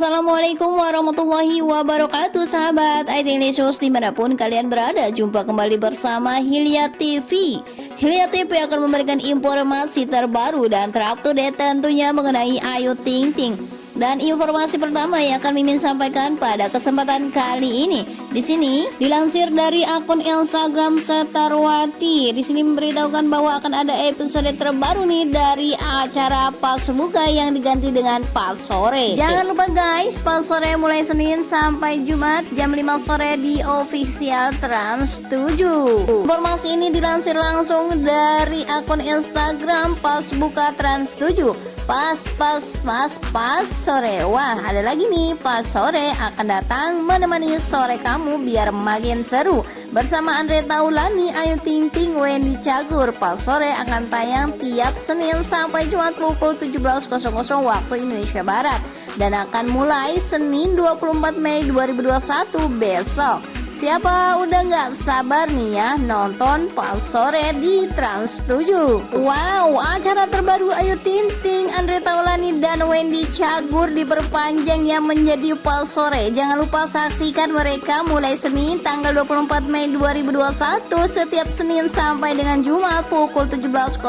Assalamualaikum warahmatullahi wabarakatuh Sahabat News di mana pun kalian berada. Jumpa kembali bersama Hilya TV Hilya TV akan memberikan informasi terbaru dan terupdate tentunya mengenai Ayu Ting Ting dan informasi pertama yang akan Mimin sampaikan pada kesempatan kali ini di sini dilansir dari akun Instagram Setarwati di sini memberitahukan bahwa akan ada episode terbaru nih dari acara Pas Buka yang diganti dengan Pas Sore. Jangan lupa guys, Pas Sore mulai Senin sampai Jumat jam 5 sore di official Trans 7. Informasi ini dilansir langsung dari akun Instagram Pas Buka Trans 7 pas pas pas pas sore. Wah ada lagi nih. Pas sore akan datang menemani sore kamu biar makin seru. Bersama Andre Taulani, Ayu Ting Ting, Wendy Cagur. Pas sore akan tayang tiap Senin sampai Jumat pukul 17.00 waktu Indonesia Barat. Dan akan mulai Senin 24 Mei 2021 besok Siapa udah nggak sabar nih ya nonton pas sore di Trans 7 Wow acara terbaru Ayu Tinting, Andre Taulani dan Wendy Cagur diperpanjang yang menjadi pas sore. Jangan lupa saksikan mereka mulai Senin tanggal 24 Mei 2021 setiap Senin sampai dengan Jumat pukul 17.00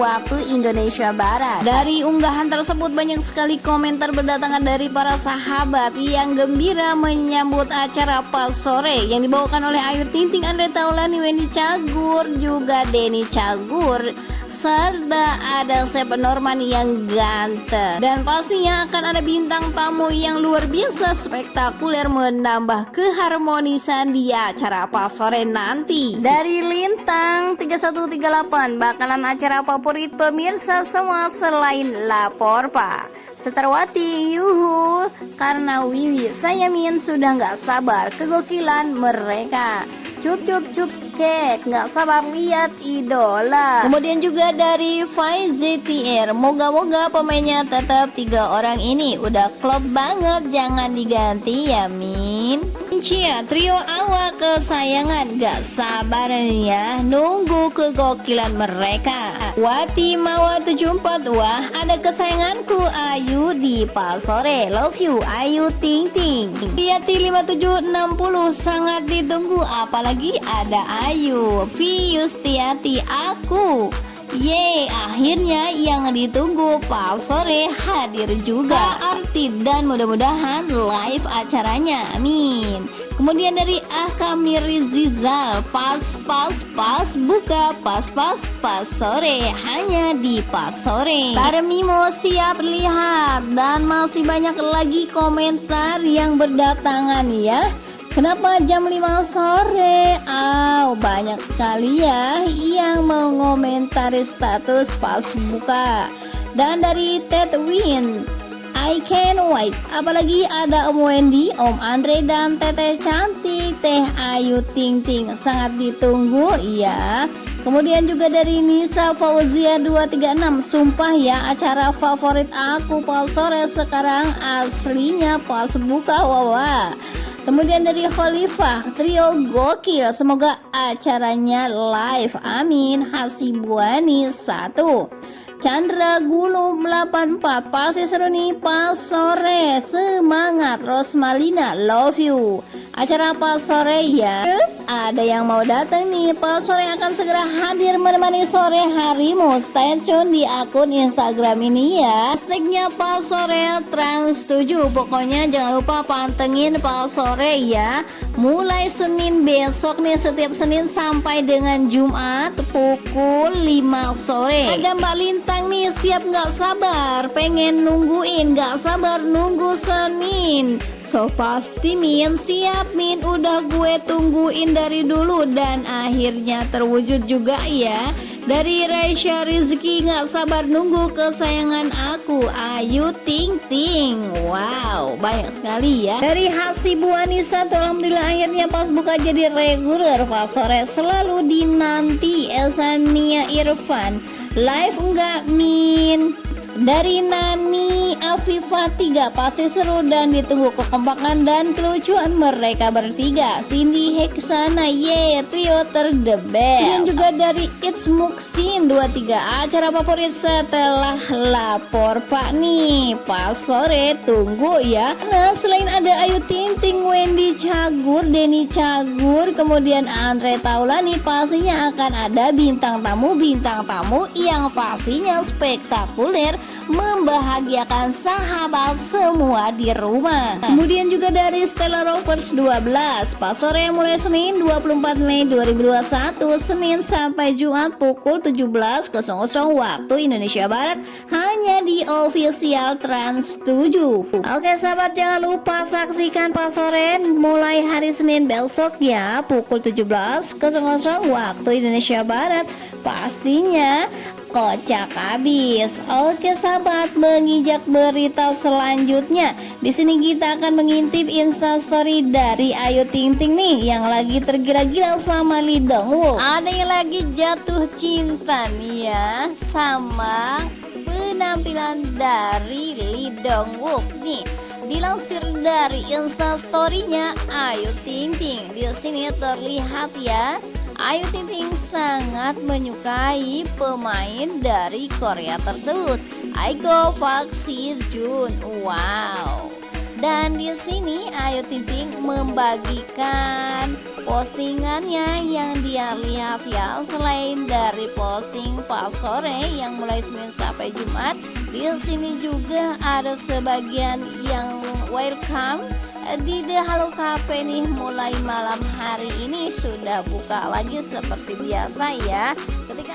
waktu Indonesia Barat. Dari unggahan tersebut banyak sekali komentar berdatangan dari para sahabat yang gembira menyambut acara pas sore yang dibawakan oleh Ayu Ting Ting, Andre Taulani, Wendy Cagur, juga Denny Cagur serta ada Seven Norman yang ganteng. Dan pastinya akan ada bintang tamu yang luar biasa spektakuler menambah keharmonisan di acara apa sore nanti. Dari Lintang 3138 bakalan acara favorit pemirsa semua selain lapor pak. Seterwati yuhu. Karena Wiwi saya Min sudah nggak sabar kegokilan mereka. Cup cup cup kek Nggak sabar lihat idola. Kemudian juga dari ZTR Moga-moga pemainnya tetap tiga orang ini. Udah klop banget Jangan diganti ya Min Cia trio awak kesayangan. Gak sabar ya Nunggu kegokilan mereka. Wati Mawa 74 Wah ada kesayanganku. Ayu di Pasore Love you Ayu Ting Ting. Yati 5760 Sangat ditunggu. Apalagi lagi ada Ayu Tiati aku Ye, akhirnya yang ditunggu Pak Sore hadir juga. Artib dan mudah-mudahan live acaranya Amin. Kemudian dari Akamir Zizal Pas pas pas buka pas pas pas sore. Hanya di pas sore. Tarmimo siap lihat. Dan masih banyak lagi komentar yang berdatangan ya Kenapa jam 5 sore? Oh, banyak sekali ya yang mengomentari status pas buka. Dan dari Ted Win, I can wait. Apalagi ada Om Wendy, Om Andre dan Teteh cantik, Teh Ayu Ting Ting sangat ditunggu ya. Kemudian juga dari Nisa Fauzia 236 Sumpah ya acara favorit aku pas sore sekarang aslinya pas buka wawa Kemudian dari Khalifah Trio Gokil. Semoga acaranya live. Amin. Hasibuani 1 Chandra Gulum 84 Pasti seru nih. Pas sore Semangat. Rosmalina Love you Acara pas sore ya. Ada yang mau datang nih. Pas sore akan segera hadir menemani sore harimu. Stay tune di akun Instagram ini ya. Hashtagnya pas sore trans 7 Pokoknya jangan lupa pantengin pas sore ya. Mulai Senin besok nih Setiap Senin sampai dengan Jumat Pukul 5 sore. Ada Mbak Lintang nih siap nggak sabar? Pengen nungguin nggak sabar nunggu Senin. So pasti Min siap Min Udah gue tungguin dari dulu Dan akhirnya terwujud juga ya. Dari Raisya Rizky Gak sabar nunggu kesayangan aku. Ayu Ting Ting. Wow banyak sekali ya. Dari Hasibu Anissa Alhamdulillah akhirnya pas buka jadi reguler. Pas sore selalu dinanti Elsania Irfan. Live enggak Min? Dari Nani Afifa 3 pasti seru dan ditunggu kekompakan dan kelucuan mereka bertiga. Cindy Heksana ye trio ter the Dan juga dari It's Muksin 23 acara favorit setelah lapor pak nih Pas sore tunggu ya. Nah selain ada Ayu Ting Wendy Cagur, Denny Cagur Kemudian Andre Taulani pastinya akan ada bintang tamu-bintang tamu yang pastinya spektakuler membahagiakan sahabat semua di rumah. Kemudian juga dari Stella Rovers 12, pas sore mulai Senin 24 Mei 2021, Senin sampai Jumat pukul 17.00 waktu Indonesia Barat hanya di official Trans 7. Oke sahabat jangan lupa saksikan pas sore mulai hari Senin besok ya pukul 17.00 waktu Indonesia Barat. Pastinya kocak habis. Oke sahabat, menginjak berita selanjutnya. Di sini kita akan mengintip instastory dari Ayu Ting Ting nih yang lagi tergila-gila sama Lee Wook. Ada yang lagi jatuh cinta nih ya sama penampilan dari Lee Wook nih. Dilansir dari instastorynya Ayu Ting Ting, di sini terlihat ya Ayu Ting Ting sangat menyukai pemain dari Korea tersebut, Aiko Park Si Jun. Wow. Dan di sini Ayu Ting Ting membagikan postingannya yang dia lihat ya selain dari posting pas sore yang mulai Senin sampai Jumat di sini juga ada sebagian yang welcome di The Halo Cafe nih mulai malam hari ini sudah buka lagi seperti biasa ya. Ketika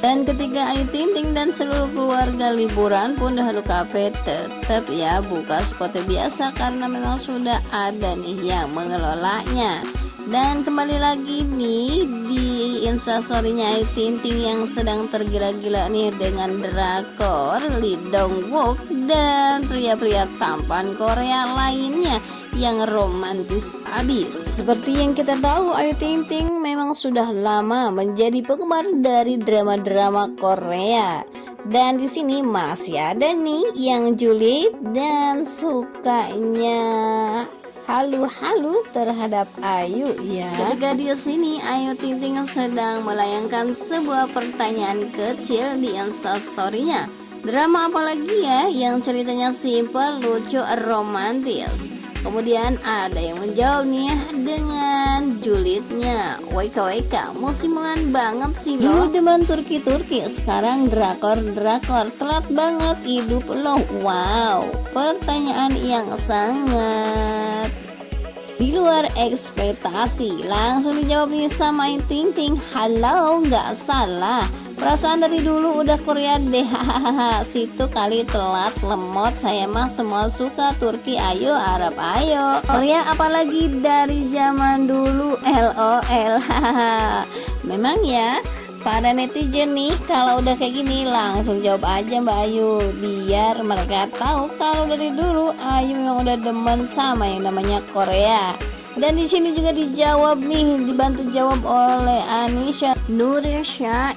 Dan ketika Ayu Ting dan seluruh keluarga liburan pun The Halo Cafe tetap ya buka seperti biasa karena memang sudah ada nih yang mengelolanya dan kembali lagi nih di instastorynya Ayu Ting Ting yang sedang tergila-gila nih dengan drakor Lee Dong Wook dan pria-pria tampan Korea lainnya yang romantis abis. Seperti yang kita tahu, Ayu Ting Ting memang sudah lama menjadi penggemar dari drama-drama Korea. Dan di sini masih ada nih yang julid dan sukanya halu-halu terhadap Ayu ya. Ketika di sini Ayu Ting Ting sedang melayangkan sebuah pertanyaan kecil di instastorynya. Drama apa lagi ya yang ceritanya simpel, lucu, romantis? Kemudian ada yang menjawab nih dengan julidnya WKWK musiman banget sih lo Dulu demen Turki-Turki Sekarang drakor-drakor Telat banget hidup lo Wow Pertanyaan yang sangat di luar ekspektasi langsung dijawab nih sama Ting Ting halo nggak salah. Perasaan dari dulu udah Korea deh. Situ kali telat lemot. Saya mah semua suka Turki. Ayo Arab ayo. Korea apalagi dari zaman dulu? LOL Memang ya Pada netizen nih kalau udah kayak gini langsung jawab aja Mbak Ayu. Biar mereka tahu kalau dari dulu Ayu memang udah demen sama yang namanya Korea dan di sini juga dijawab nih dibantu jawab oleh Anisha Nurisha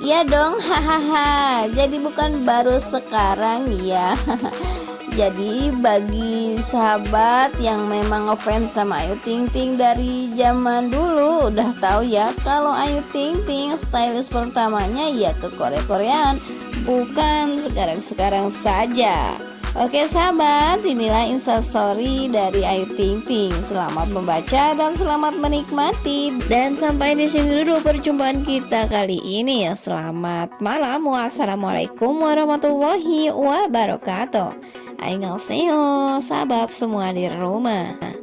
Iya dong, hahaha. Jadi bukan baru sekarang ya. Jadi bagi sahabat yang memang ngefans sama Ayu Ting Ting dari zaman dulu udah tahu ya kalau Ayu Ting Ting stylist pertamanya ya ke Korea-Koreaan bukan sekarang-sekarang saja. Oke sahabat, inilah instastory dari Ayu Ting Ting. Selamat membaca dan selamat menikmati. Dan sampai di sini dulu perjumpaan kita kali ini. Selamat malam. Wassalamualaikum warahmatullahi wabarakatuh. Annyeonghaseyo, sahabat semua di rumah.